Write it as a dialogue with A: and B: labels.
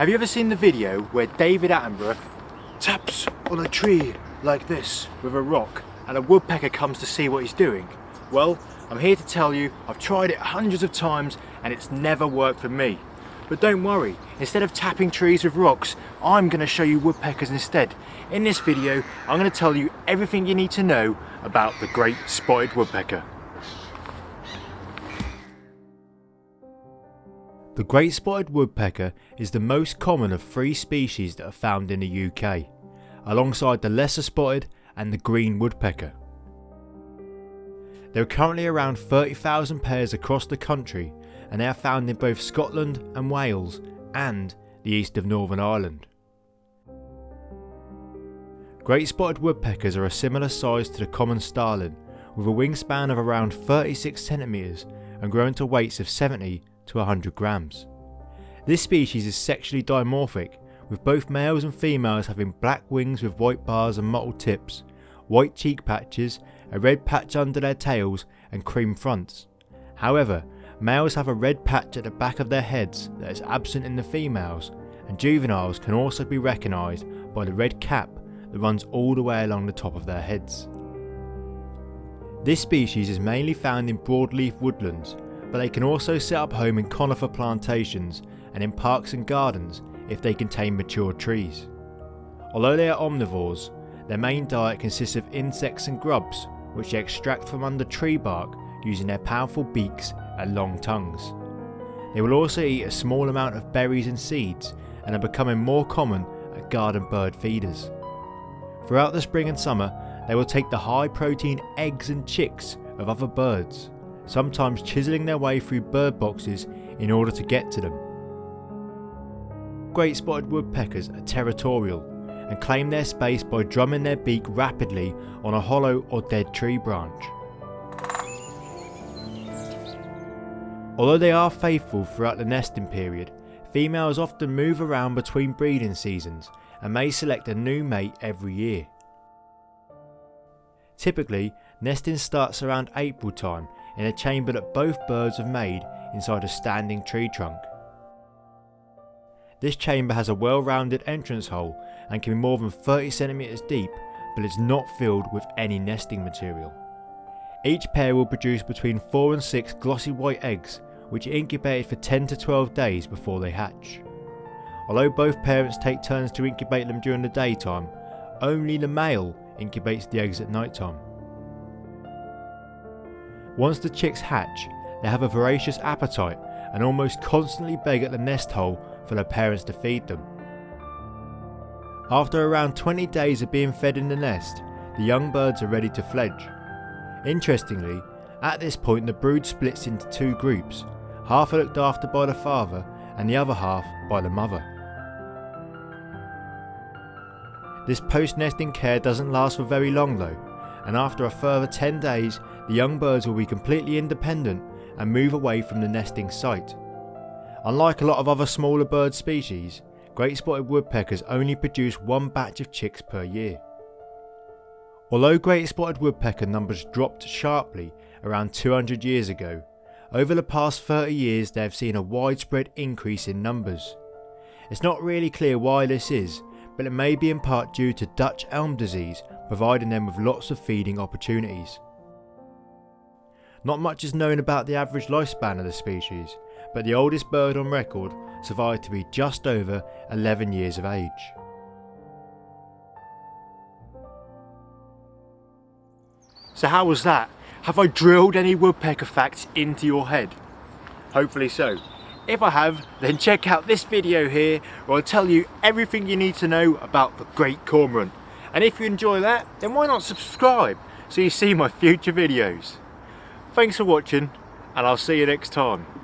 A: Have you ever seen the video where David Attenborough taps on a tree like this with a rock and a woodpecker comes to see what he's doing? Well, I'm here to tell you I've tried it hundreds of times and it's never worked for me. But don't worry, instead of tapping trees with rocks, I'm going to show you woodpeckers instead. In this video, I'm going to tell you everything you need to know about the great spotted woodpecker. The great spotted woodpecker is the most common of three species that are found in the UK, alongside the lesser spotted and the green woodpecker. There are currently around 30,000 pairs across the country and they are found in both Scotland and Wales and the east of Northern Ireland. Great spotted woodpeckers are a similar size to the common starling with a wingspan of around 36 centimetres and grown to weights of 70 to 100 grams. This species is sexually dimorphic, with both males and females having black wings with white bars and mottled tips, white cheek patches, a red patch under their tails and cream fronts. However, males have a red patch at the back of their heads that is absent in the females, and juveniles can also be recognised by the red cap that runs all the way along the top of their heads. This species is mainly found in broadleaf woodlands but they can also set up home in conifer plantations and in parks and gardens if they contain mature trees. Although they are omnivores, their main diet consists of insects and grubs which they extract from under tree bark using their powerful beaks and long tongues. They will also eat a small amount of berries and seeds and are becoming more common at garden bird feeders. Throughout the spring and summer, they will take the high protein eggs and chicks of other birds sometimes chiselling their way through bird boxes in order to get to them. Great spotted woodpeckers are territorial and claim their space by drumming their beak rapidly on a hollow or dead tree branch. Although they are faithful throughout the nesting period, females often move around between breeding seasons and may select a new mate every year. Typically, nesting starts around April time in a chamber that both birds have made inside a standing tree trunk. This chamber has a well-rounded entrance hole and can be more than 30 centimeters deep but is not filled with any nesting material. Each pair will produce between 4 and 6 glossy white eggs which are incubated for 10 to 12 days before they hatch. Although both parents take turns to incubate them during the daytime, only the male incubates the eggs at night time. Once the chicks hatch, they have a voracious appetite and almost constantly beg at the nest hole for their parents to feed them. After around 20 days of being fed in the nest, the young birds are ready to fledge. Interestingly, at this point the brood splits into two groups, half are looked after by the father and the other half by the mother. This post-nesting care doesn't last for very long though, and after a further 10 days the young birds will be completely independent and move away from the nesting site. Unlike a lot of other smaller bird species, great spotted woodpeckers only produce one batch of chicks per year. Although great spotted woodpecker numbers dropped sharply around 200 years ago, over the past 30 years they have seen a widespread increase in numbers. It's not really clear why this is, but it may be in part due to Dutch elm disease providing them with lots of feeding opportunities. Not much is known about the average lifespan of the species, but the oldest bird on record survived to be just over 11 years of age. So how was that? Have I drilled any woodpecker facts into your head? Hopefully so. If I have, then check out this video here where I'll tell you everything you need to know about the Great Cormorant. And if you enjoy that, then why not subscribe so you see my future videos. Thanks for watching and I'll see you next time.